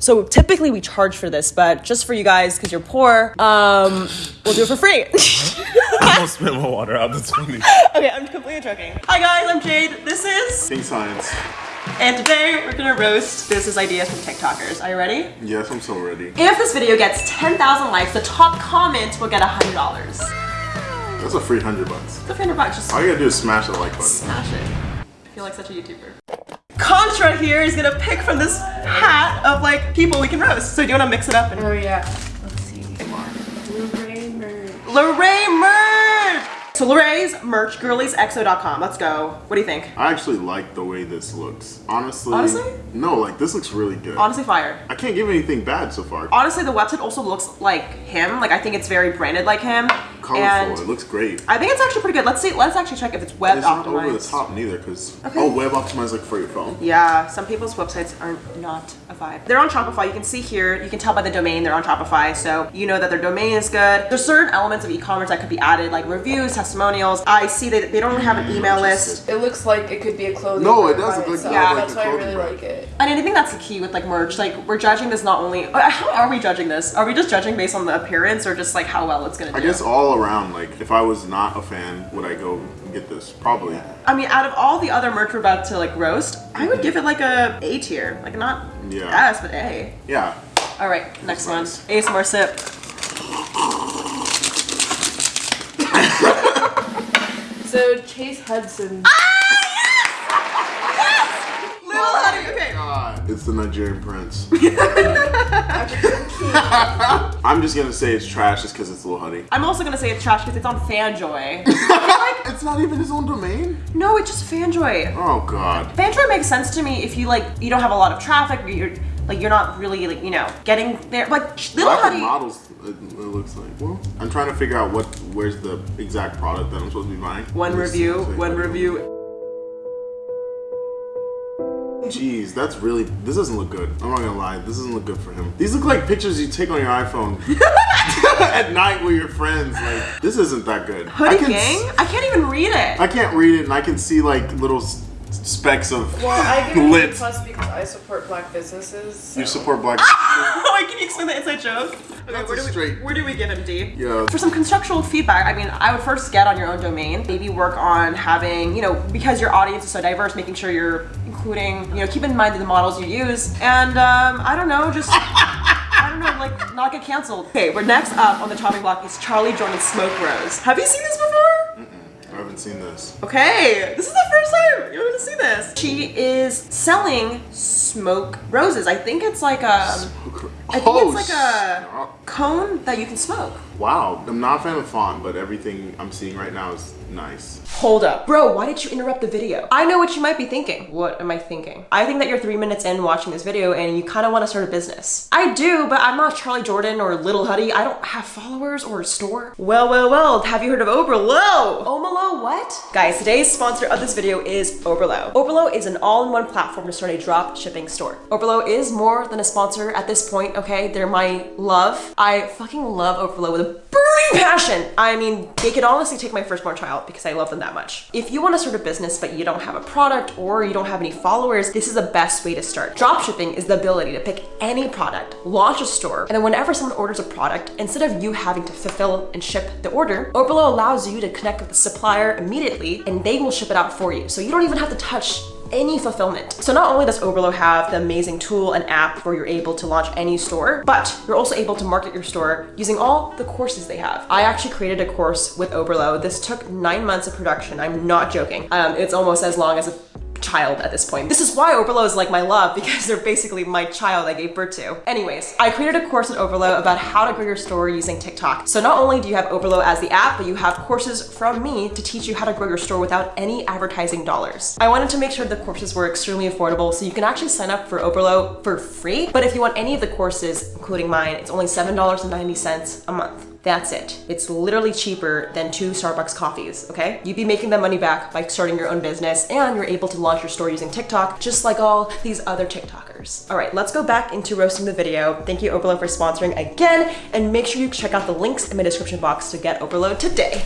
So typically we charge for this, but just for you guys, because you're poor, um, we'll do it for free. I almost spit my water out. That's funny. okay, I'm completely joking. Hi guys, I'm Jade. This is, King Science. and today we're gonna roast business ideas from TikTokers. Are you ready? Yes, I'm so ready. If this video gets 10,000 likes, the top comment will get $100. That's a free hundred bucks. It's a hundred bucks, just All you gotta do is smash the like button. smash it. I feel like such a YouTuber. Contra here is gonna pick from this hat of like people we can roast. So do you wanna mix it up and Oh yeah. Let's see. Lorraine Bird. Larray merch! So Larray's merch, girliesexo.com. Let's go. What do you think? I actually like the way this looks. Honestly. Honestly? No, like this looks really good. Honestly, fire. I can't give anything bad so far. Honestly, the website also looks like him. Like I think it's very branded like him. Colorful. And it looks great. I think it's actually pretty good. Let's see. Let's actually check if it's web It's not optimized. over the top neither, because Okay. oh, web optimized like for your phone. Yeah, some people's websites are not a vibe. They're on Shopify. You can see here, you can tell by the domain they're on Shopify. So you know that their domain is good. There's certain elements of e-commerce that could be added, like reviews, testimonials. I see that they don't have an email list. It looks like it could be a clothing. No, it does by look like- itself. yeah, like that's a why I really brand. like it. And I think that's the key with like merch. Like we're judging this not only. uh, How are we judging this? Are we just judging based on the appearance or just like how well it's gonna do? I guess all around, like if I was not a fan, would I go get this? Probably. I mean, out of all the other merch we're about to like roast, I would mm-hmm. give it like a A tier. Like not Yeah. S, but A. Yeah. All right, next one. nice. ASMR sip. So Chase Hudson. Little Huddy. Okay. God, it's the Nigerian prince. I'm just gonna say it's trash just because it's Lil Huddy. I'm also gonna say it's trash because it's on Fanjoy. It's not even his own domain. no, it's just Fanjoy. Oh God. Fanjoy makes sense to me if you like you don't have a lot of traffic. Or you're like you're not really like you know getting there. Like Little Lack Honey. models. It, it looks like. Well, I'm trying to figure out what where's the exact product that I'm supposed to be buying. One review. One review. Jeez, that's really. This doesn't look good. I'm not gonna lie. This doesn't look good for him. These look like pictures you take on your iPhone at night with your friends. Like this isn't that good. I Hoodie can gang. s- I can't even read it. I can't read it, and I can see like little s- specks of Well, I give it lit. plus because I support black businesses. so- You support black. Ah! businesses? Oh, wait, can you explain the inside joke? Okay, That's where a do, we, straight- where do we give him, D? Yeah. For some constructual feedback, I mean, I would first get on your own domain. Maybe work on having, you know, because your audience is so diverse, making sure you're including, you know, keep in mind the models you use. And um, I don't know, just, I don't know, like, not get canceled. Okay, we're next up on the chopping block is Charly Jordan Smoke Rose. Have you seen this before? Mm. I haven't seen this. Okay, this is the first time you're gonna see this. She is selling smoke roses. I think it's like a, I think Oh, it's like a cone that you can smoke. Wow, I'm not a fan of font, but everything I'm seeing right now is nice. Hold up. Bro, why did you interrupt the video? I know what you might be thinking. What am I thinking? I think that you're three minutes in watching this video and you kind of want to start a business. I do, but I'm not Charly Jordan or Little Huddy. I don't have followers or a store. Well, well, well, have you heard of Oberlo? Omalo what? Guys, today's sponsor of this video is Oberlo. Oberlo is an all-in-one platform to start a drop shipping store. Oberlo is more than a sponsor at this point, okay? They're my love. I fucking love Oberlo with burning passion. I mean, they could honestly take my firstborn child because I love them that much. If you want to start a business but you don't have a product or you don't have any followers, this is the best way to start. Dropshipping is the ability to pick any product, launch a store, and then whenever someone orders a product, instead of you having to fulfill and ship the order, Oberlo allows you to connect with the supplier immediately and they will ship it out for you. So you don't even have to touch any fulfillment. So not only does Oberlo have the amazing tool and app where you're able to launch any store, but you're also able to market your store using all the courses they have. I actually created a course with Oberlo. This took nine months of production. I'm not joking. Um, it's almost as long as a child at this point. This is why Oberlo is like my love because they're basically my child I gave birth to. Anyways, I created a course at Oberlo about how to grow your store using TikTok. So not only do you have Oberlo as the app, but you have courses from me to teach you how to grow your store without any advertising dollars. I wanted to make sure the courses were extremely affordable so you can actually sign up for Oberlo for free. But if you want any of the courses, including mine, it's only $7.90 a month. That's it. It's literally cheaper than two Starbucks coffees, okay? You'd be making that money back by starting your own business and you're able to launch your store using TikTok, just like all these other TikTokers. All right, let's go back into roasting the video. Thank you, Oberlo for sponsoring again, and make sure you check out the links in my description box to get Oberlo today.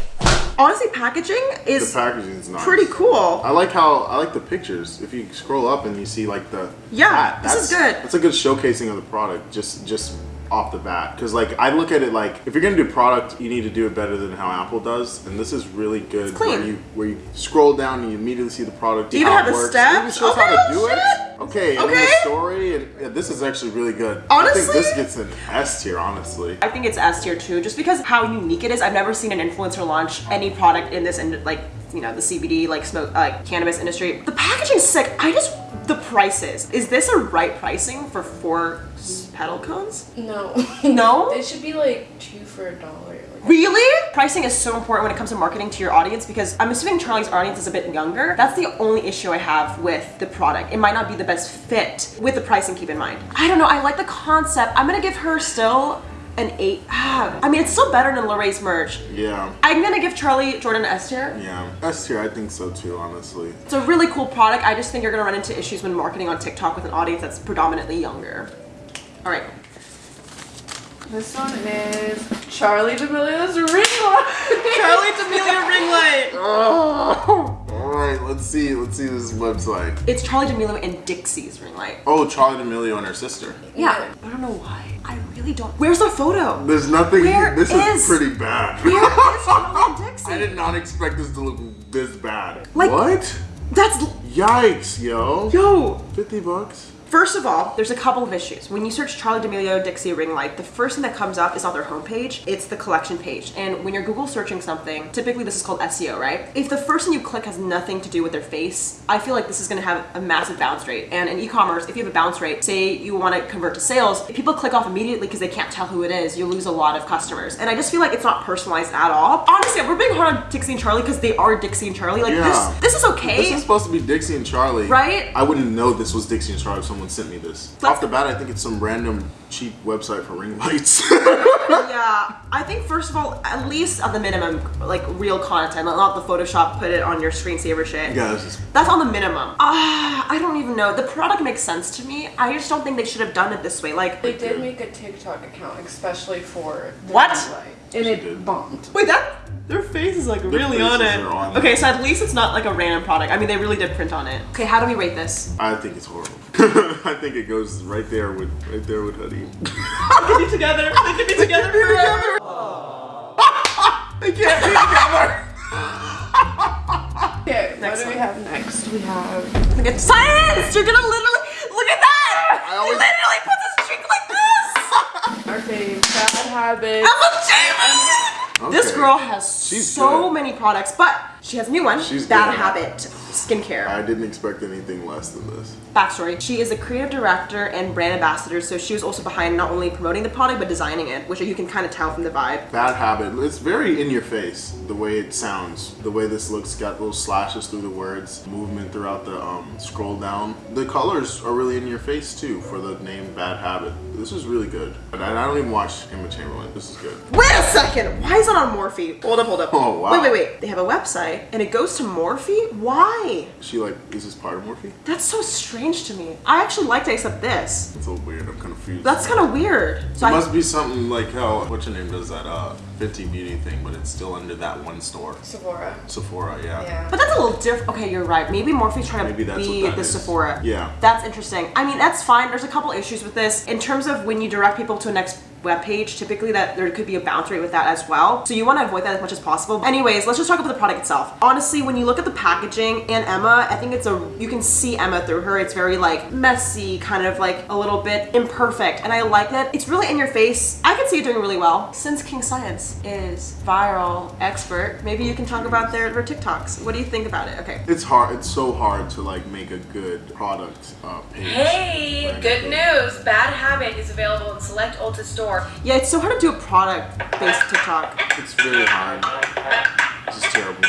Honestly, packaging The is nice. pretty cool. I like how I like the pictures. If you scroll up and you see like the Yeah, bat, this is good. That's a good showcasing of the product. Just just off the bat, because like I look at it like if you're gonna do product, you need to do it better than how Apple does, and this is really good. clean. Where you where you scroll down and you immediately see the product. Do you even have it the steps? It Okay, oh, how to oh, do it. shit. Okay, and then Okay. the story, and yeah, this is actually really good. I Honestly- think this gets an S tier, honestly. I think it's S tier too, just because how unique it is. I've never seen an influencer launch any product in this, in like you know, the CBD like smoke, like cannabis industry. The packaging's sick. I just the prices. Is this a right pricing for four petal cones? No. No? it should be like two for a dollar. Really? Pricing is so important when it comes to marketing to your audience because I'm assuming Charlie's audience is a bit younger. That's the only issue I have with the product. It might not be the best fit with the pricing, keep in mind. I don't know, I like the concept. I'm gonna give her still an eight. Ah, I mean, it's still better than Larray's merch. Yeah. I'm gonna give Charly Jordan an S tier. Yeah, S tier. I think so too, honestly. It's a really cool product. I just think you're gonna run into issues when marketing on TikTok with an audience that's predominantly younger. All right. This one is Charli D'Amelio's ring light. Charli D'Amelio ring light. Oh, all right. Let's see. Let's see this website. It's Charli D'Amelio and Dixie's ring light. Oh, Charli D'Amelio and her sister. Yeah. I don't know why. I really don't. Where's the photo? There's nothing. Where this is- is pretty bad. Where is Charlie Dixie? I did not expect this to look this bad. Like- what? That's Yikes, yo. yo. 50 bucks? First of all, there's a couple of issues. When you search Charli D'Amelio Dixie ring light, the first thing that comes up is on their homepage. It's the collection page. And when you're Google searching something, typically this is called SEO, right? If the first thing you click has nothing to do with their face, I feel like this is gonna have a massive bounce rate. And in e-commerce, if you have a bounce rate, say you want to convert to sales, if people click off immediately because they can't tell who it is, you lose a lot of customers. And I just feel like it's not personalized at all. Honestly, we're being hard on Dixie and Charlie because they are Dixie and Charlie. Like Yeah. this, this is okay. This is supposed to be Dixie and Charlie. Right? I wouldn't know this was Dixie and Charlie if someone sent me this. Let's- Off the bat, I think it's some random cheap website for ring lights. Yeah, I think first of all, at least at the minimum, like real content, not the Photoshop put it on your screensaver shit. yeah, this is. That's on the minimum. Ah, I don't even know. The product makes sense to me. I just don't think they should have done it this way. Like, They did make a TikTok account especially for the What? ring light, and She it did. bombed. wait, that their face is like really on it. are on okay, it. so at least it's not like a random product. I mean, they really did print on it. Okay, how do we rate this? I think it's horrible. I think it goes right there with right there with Huddy. They could be together. They could be together forever. They can't be together. Okay, Next what do one. we have next? We have Look at science. You're gonna literally look at that. I always- he literally puts his drink like this. our fave bad habits. Emma Chamberlain. This Okay. girl has She's so good. many products, but she has a new one. She's Bad. Habit Skincare. I didn't expect anything less than this. Backstory: She is a creative director and brand ambassador, so she was also behind not only promoting the product but designing it, which you can kind of tell from the vibe. Bad habit. It's very in your face the way it sounds, the way this looks. Got little slashes through the words, movement throughout the um, scroll down. The colors are really in your face too for the name Bad Habit. This is really good. And I I don't even watch Emma Chamberlain. This is good. Wait a second! Why is it on Morphe? Hold up, hold up. Oh, wow. Wait, wait, wait. They have a website and it goes to Morphe? Why? She like is this part of Morphe? That's so strange to me. I actually like to accept this. It's a little weird. I'm confused. That's kind of weird. So It I, must be something like how what's your name does that uh Fenty Beauty thing, but it's still under that one store. Sephora. Sephora, yeah. Yeah. But that's a little different. Okay, you're right. Maybe Morphe's trying to Maybe that's be the is. Sephora. Yeah. That's interesting. I mean, that's fine. There's a couple issues with this. In terms of when you direct people to a next web page, typically that there could be a bounce rate with that as well. So you want to avoid that as much as possible. Anyways, let's just talk about the product itself. Honestly, when you look at the packaging and Emma, I think it's a you can see Emma through her. It's very like messy, kind of like a little bit imperfect. And I like that. It's really in your face. I can see it doing really well. Since King Science is viral expert, maybe you can talk about their, their TikToks. What do you think about it? Okay. It's hard. It's so hard to like make a good product uh, page. Hey, Right. good news! Bad Habit is available in select Ulta Yeah, it's so hard to do a product-based TikTok. It's really hard. This is terrible.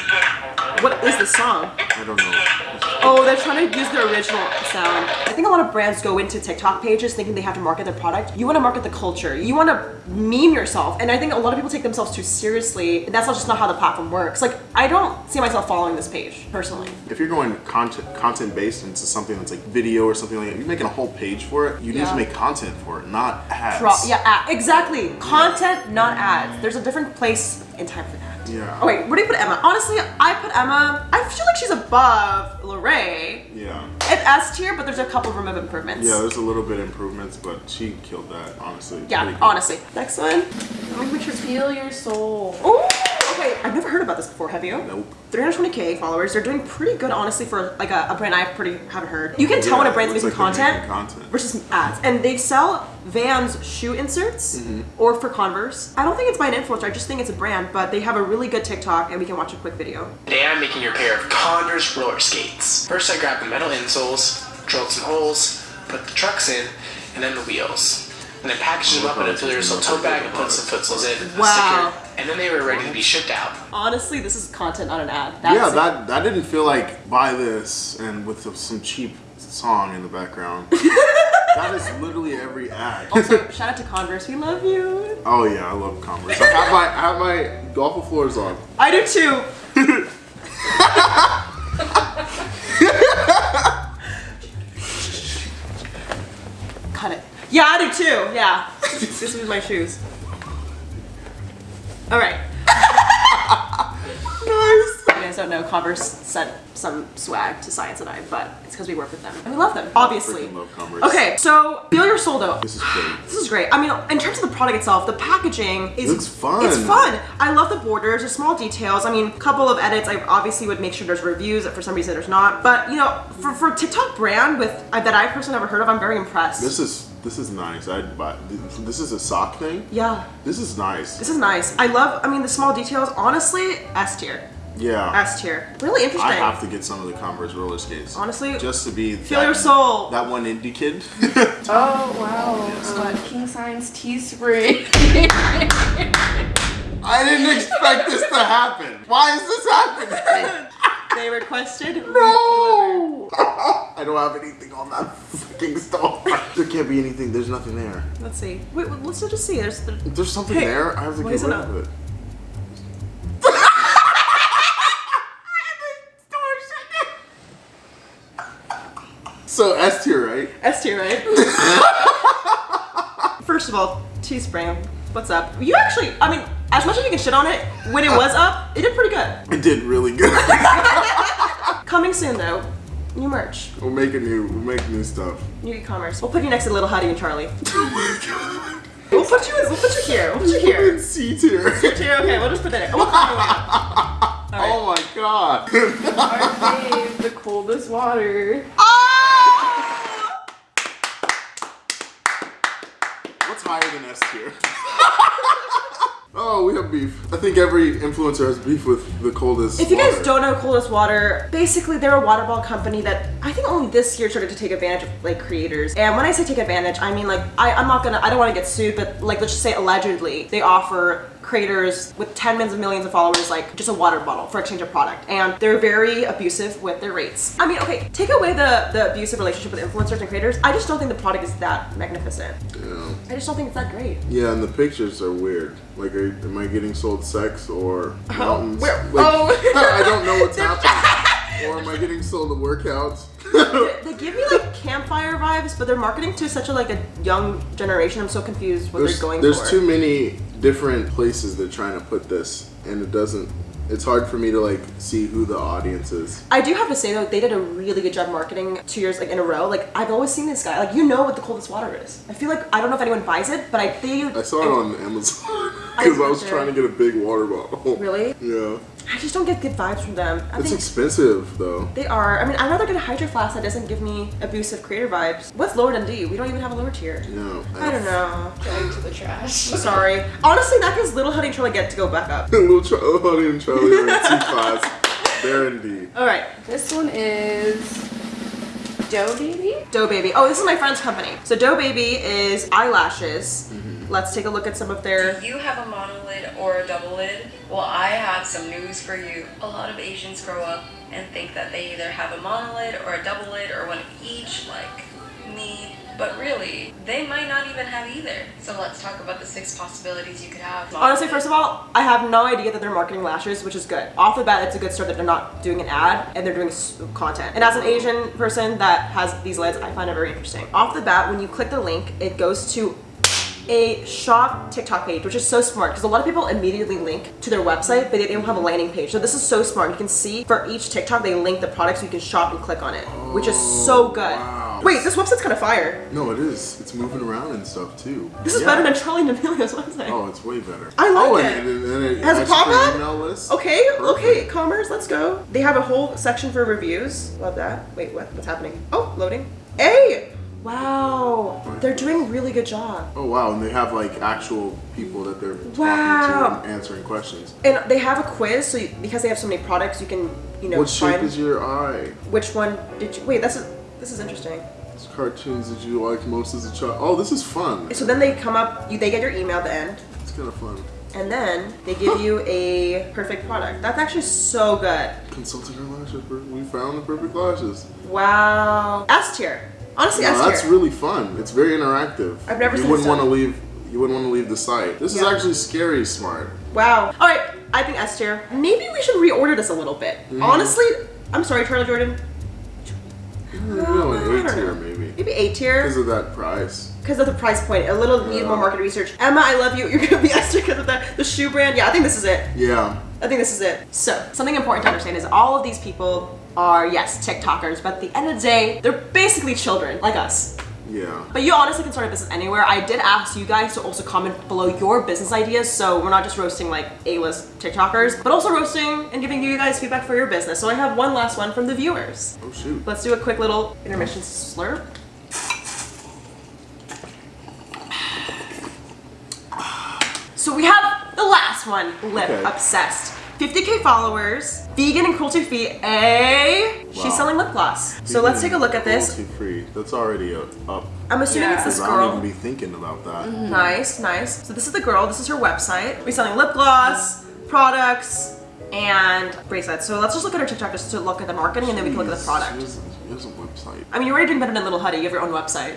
What is the song? I don't know. Oh, they're trying to use the original sound. I think a lot of brands go into TikTok pages thinking they have to market their product. You want to market the culture. You want to meme yourself. And I think a lot of people take themselves too seriously. And that's not just not how the platform works. Like, I don't see myself following this page, personally. If you're going content content based into something that's like video or something like that, you're making a whole page for it. You need Yeah. to make content for it, not ads. Pro- yeah, ad- exactly. Content, not ads. There's a different place and time for that. Yeah. Oh wait, where do you put Emma? Honestly, I put Emma. I feel like she's above Larray. Yeah. It's S tier, but there's a couple room of improvements. Yeah, there's a little bit of improvements, but she killed that, honestly. Yeah, honestly. Next one. Let me make sure feel your soul. Oh, okay. I've never heard about this before. Have you? Nope. 320k followers. They're doing pretty good, honestly, for like a, a brand I pretty haven't heard. You can tell when a brand's it making looks like they're content, making content. versus ads, and they sell Vans shoe inserts Mm-hmm. or for Converse. I don't think it's by an influencer. I just think it's a brand, but they have a really good TikTok, and we can watch a quick video. Today I'm making your pair of Converse roller skates. First I grabbed the metal insoles, drilled some holes, put the trucks in, and then the wheels. And then packaged them up in a filler so tote bag and put some footsles in, Wow. sticker, and then they were ready to be shipped out. Honestly, this is content, on an ad. Yeah, that that didn't feel like buy this and with some cheap song in the background. that is literally every ad. Also, shout out to Converse. We love you. oh yeah, I love Converse. I have my I have my Golf le Fleurs on. I do too. Cut it. Yeah, I do too. Yeah. this is my shoes. All right. Nice. You guys don't know, Converse sent some swag to Science and I, but it's because we work with them and we love them, obviously. Love Converse. Okay, so feel your soul though. This is great. This is great. I mean, in terms of the product itself, the packaging is Looks fun. It's fun. I love the borders, the small details. I mean, a couple of edits. I obviously would make sure there's reviews. But for some reason, there's not. But you know, for for TikTok brand with uh, that I personally never heard of, I'm very impressed. This is this is nice. I'd buy. This is a sock thing. yeah, This is nice. this is nice. I love. I mean, the small details. Honestly, S tier. Yeah. S tier. Really interesting. I have to get some of the Converse roller skates. Honestly, just to be feel that- your soul. That one indie kid. Oh wow. Um, King Science Teespring. I didn't expect this to happen. Why is this happening? they requested. No! I don't have anything on that fucking store. There can't be anything. There's nothing there. Let's see. Wait, wait, let's just see. There's. The, there's something Hey, there, I have to why get is it rid of it. So S tier, right? S tier, right? First of all, Teespring, what's up? You actually, I mean, as much as you can shit on it, when it was up, it did pretty good. It did really good. Coming soon though, new merch, we'll make a new, we'll make new stuff. new e-commerce. We'll put you next to Little Huddy and Charlie. Oh my god. We'll put you, in, we'll put you here. We'll put you here. In C tier. Here, okay, we'll just put that in. We'll out. Oh my god. Our fave, the coldest water. Oh! What's higher than S tier? Oh, we have beef. I think every influencer has beef with the coldest. If you guys don't know Coldest Water, basically they're a water bottle company that I think only this year started to take advantage of like creators. And when I say take advantage, I mean like I, I'm not gonna I don't want to get sued, but like let's just say allegedly they offer creators with tens of millions of followers like just a water bottle for exchange of product and they're very abusive with their rates i mean okay take away the the abusive relationship with influencers and creators i just don't think the product is that magnificent Yeah. i just don't think it's that great Yeah, and the pictures are weird. Like, are, am I getting sold sex or oh, mountains? where- Like, oh. I don't know what's happening. or am I getting sold a workout? they give me like campfire vibes but they're marketing to such a like a young generation i'm so confused what there's they're going there's for too many different places they're trying to put this, and it doesn't. It's hard for me to like see who the audience is. I do have to say though, they did a really good job marketing two years like in a row. Like I've always seen this guy. Like you know what the coldest water is. I feel like I don't know if anyone buys it, but I think I saw it on Amazon because I was trying to get a big water bottle. Really? Yeah. I just don't get good vibes from them. I It's think expensive though. they are. I mean, I'd rather get a Hydro Flask that doesn't give me abusive creator vibes. What's lower than D? We don't even have a lower tier. No. I don't know. Going to the trash. Sorry. Honestly, that gives Little Huddy trying to get to go back up. Little Char- Huddy and Charlie are in T class. They're in D. All right, This one is Dough Baby. Dough Baby. Oh, this is my friend's company. So Dough Baby is eyelashes. Mm-hmm. Let's take a look at some of their. Do you have a monolid or a double lid? Well, I have some news for you. A lot of Asians grow up and think that they either have a monolid or a double lid or one of each, like me. But really, they might not even have either. So let's talk about the six possibilities you could have. Honestly, first of all, I have no idea that they're marketing lashes, which is good. Off the bat, it's a good start that they're not doing an ad and they're doing content. And as an Asian person that has these lids, I find it very interesting. Off the bat, when you click the link, it goes to a shop TikTok page, which is so smart because a lot of people immediately link to their website, but they don't have a landing page. So this is so smart. You can see for each TikTok, they link the product so you can shop and click on it, which is so oh, good. wow. Wait, this website's kind of fire. No, it is. It's moving around and stuff too. This is Yeah. better than Charli D'Amelio's website. Oh, it's way better. I like oh, it. And, and, and it Has a adds to your pop-up? Okay, okay, commerce, let's go. They have a whole section for reviews. Love that. Wait, what? What's happening? Oh, loading. Hey! Wow, they're doing a really good job. Oh wow, and they have like actual people that they're Wow. talking to and answering questions. And they have a quiz, so you, because they have so many products, you can, you know, what shape is your eye? which one did you. Wait, that's a, this is interesting. What cartoons did you like most as a child? Oh, this is fun. So then they come up, you, they get your email at the end, It's kind of fun. and then they give you a perfect product. That's actually so good. Consulting our lashes. We found the perfect lashes. Wow. S tier. Honestly, tier. that's really fun. It's very interactive. I've never you seen wouldn't want to leave. You wouldn't want to leave the site. This is actually scary smart. Wow. All right, I think S tier. Maybe we should reorder this a little bit. Mm-hmm. Honestly, I'm sorry, Charly Jordan. Know, an A tier maybe Maybe A tier because of that price. because of the price point. A little need more market research. Emma, I love you. You're gonna be S tier because of the the shoe brand. Yeah, I think this is it. Yeah. I think this is it. So, something important to understand is all of these people are, yes, TikTokers, but at the end of the day, they're basically children, like us. Yeah. But you honestly can start a business anywhere. I did ask you guys to also comment below your business ideas, so we're not just roasting like A-list TikTokers, but also roasting and giving you guys feedback for your business. So I have one last one from the viewers. Oh shoot. Let's do a quick little intermission slurp. So we have the last one, Lip Okay. Obsessed. 50k followers, vegan and cruelty free. A, Wow. she's selling lip gloss. So let's take a look at this. Cruelty free. That's already up. up. I'm assuming Yeah. it's this girl. I don't even be thinking about that. Nice, nice. So this is the girl. This is her website. We're selling lip gloss, products, and bracelets. So let's just look at her TikTok just to look at the marketing, and then we can look at the product. She has, she has a website. I mean, you're already doing better than Little Huddy. You have your own website.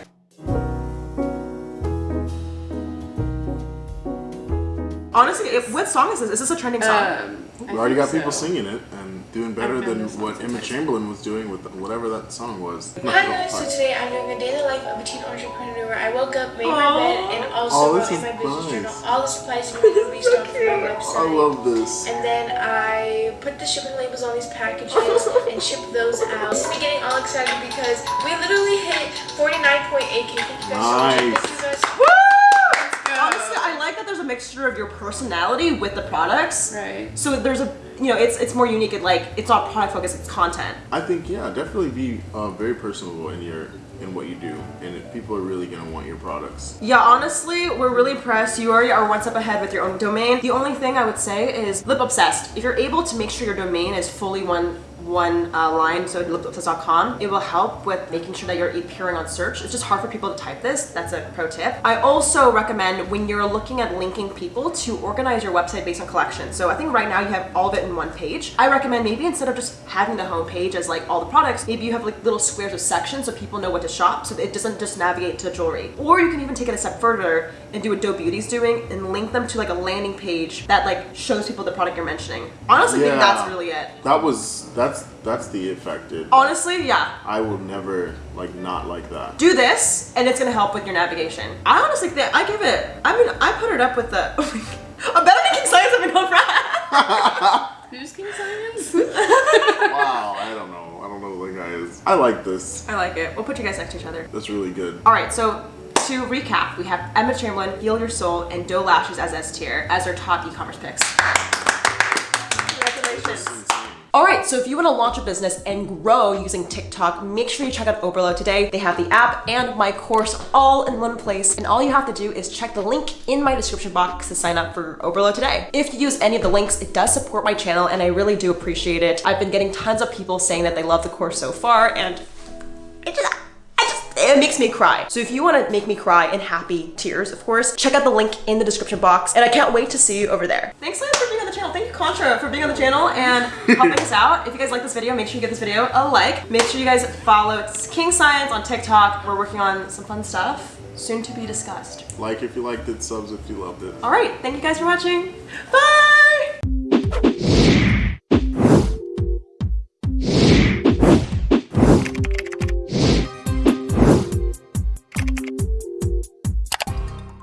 Honestly, if, what song is this? Is this a trending song? Um, We already got people singing it and doing better than what Emma a Chamberlain was doing with whatever that song was. Hi guys, so today I'm doing a daily life of a teen entrepreneur. I woke up, made my bed, and also Oh, wrote in is my business nice. journal all the supplies you need to restock for my website. I love this. and then I put the shipping labels on these packages and shipped those out. This is me getting all excited because we literally hit 49.8k. Thank you guys so much. Nice. Thank you guys. Woo! Honestly, I like that there's a mixture of your personality with the products. Right. So there's a, you know, it's it's more unique. It like it's not product focused. It's content. I think yeah, definitely be uh, very personable in your in what you do, and if people are really gonna want your products. Yeah, honestly, we're really impressed. You already are one step ahead with your own domain. The only thing I would say is lip obsessed. If you're able to make sure your domain is fully one one uh, line, so lipobsessed.com, it will help with making sure that you're appearing on search. It's just hard for people to type this. That's a pro tip. I also recommend when you're looking at linking people to organize your website based on collection. So I think right now you have all of it in one page. I recommend maybe instead of just having the home page as like all the products, maybe you have like little squares of sections so people know what to shop so it doesn't just navigate to jewelry. Or you can even take it a step further and do what Doe Beauty's doing and link them to like a landing page that like shows people the product you're mentioning. Honestly, I think that's really it. That was that's that's the effect. It, Honestly, yeah. I will never like not like that. Do this and it's gonna help with your navigation. I honestly think I give it, I mean, I put it up with the, oh I'm better making science than no friend. Who's King Science? wow, I don't know. I don't know what the guy is. I like this. I like it. We'll put you guys next to each other. That's really good. All right, so to recap, we have Emma Chamberlain, Heal Your Soul, and Doe Lashes as S tier as our top e-commerce picks. All right, so if you want to launch a business and grow using TikTok, make sure you check out Oberlo today. They have the app and my course all in one place, and all you have to do is check the link in my description box to sign up for Oberlo today. If you use any of the links, it does support my channel, and I really do appreciate it. I've been getting tons of people saying that they love the course so far, and it just it makes me cry. So if you want to make me cry in happy tears, of course, check out the link in the description box, and I can't wait to see you over there. Thanks so much for being the channel. Thank you, Contra, for being on the channel and helping us out. If you guys like this video, make sure you give this video a like. Make sure you guys follow King Science on TikTok. We're working on some fun stuff, soon to be discussed. Like if you liked it, subs if you loved it. All right, thank you guys for watching. Bye.